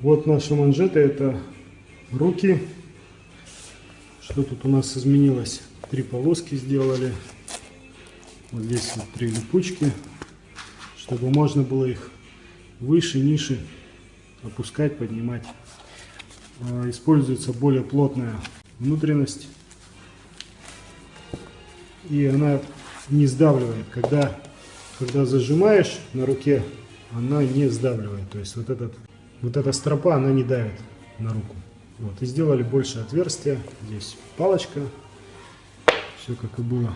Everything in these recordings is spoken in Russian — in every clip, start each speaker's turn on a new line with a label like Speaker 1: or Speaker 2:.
Speaker 1: Вот наши манжеты, это руки. Что тут у нас изменилось? Три полоски сделали. Вот здесь вот три липучки, чтобы можно было их выше, ниже опускать, поднимать. А, используется более плотная внутренность. И она не сдавливает. Когда, когда зажимаешь на руке, она не сдавливает. То есть вот, этот, вот эта стропа, она не давит на руку. Вот. И сделали больше отверстия. Здесь палочка. Все как и было.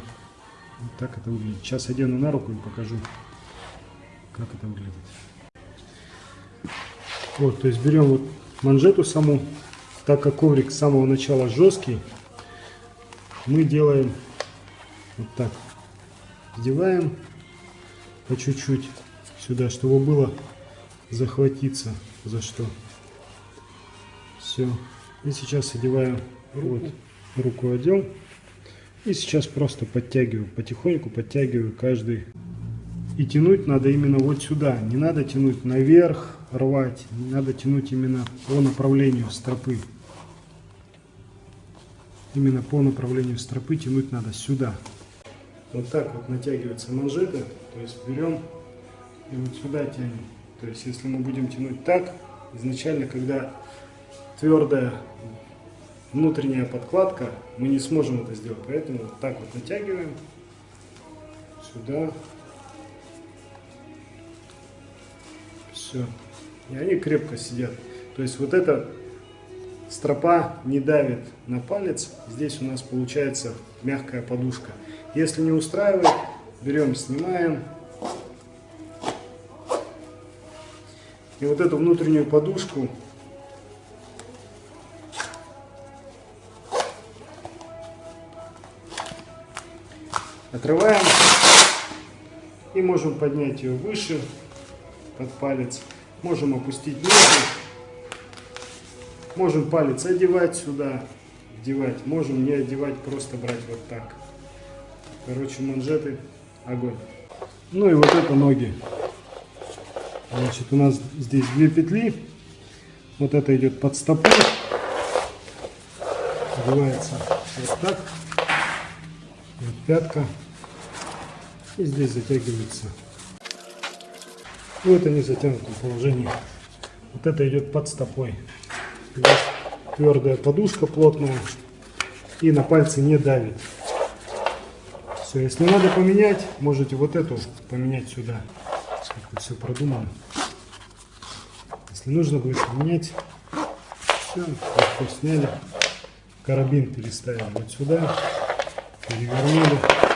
Speaker 1: Вот так это выглядит. Сейчас одену на руку и покажу, как это выглядит. Вот, то есть берем вот манжету саму, так как коврик с самого начала жесткий, мы делаем вот так. Вдеваем по чуть-чуть сюда, чтобы было захватиться за что. Все. И сейчас одеваем вот руку одел. И сейчас просто подтягиваю, потихоньку подтягиваю каждый. И тянуть надо именно вот сюда. Не надо тянуть наверх, рвать. Не надо тянуть именно по направлению стропы. Именно по направлению стропы тянуть надо сюда. Вот так вот натягиваются манжеты. То есть берем и вот сюда тянем. То есть если мы будем тянуть так, изначально, когда твердая внутренняя подкладка, мы не сможем это сделать. Поэтому вот так вот натягиваем сюда. Все. И они крепко сидят. То есть вот эта стропа не давит на палец. Здесь у нас получается мягкая подушка. Если не устраивает, берем, снимаем. И вот эту внутреннюю подушку Отрываем и можем поднять ее выше под палец. Можем опустить ниже. Можем палец одевать сюда, вдевать. Можем не одевать, просто брать вот так. Короче, манжеты огонь. Ну и вот это ноги. Значит, у нас здесь две петли. Вот это идет под стопу. Одевается вот так. Вот пятка. И здесь затягивается. Вот они затянуты в положении. Вот это идет под стопой. Здесь твердая подушка плотная. И на пальцы не давит. Все, если надо поменять, можете вот эту поменять сюда. Как все продумано. Если нужно будет поменять, все, сняли. Карабин переставили вот сюда перевернули.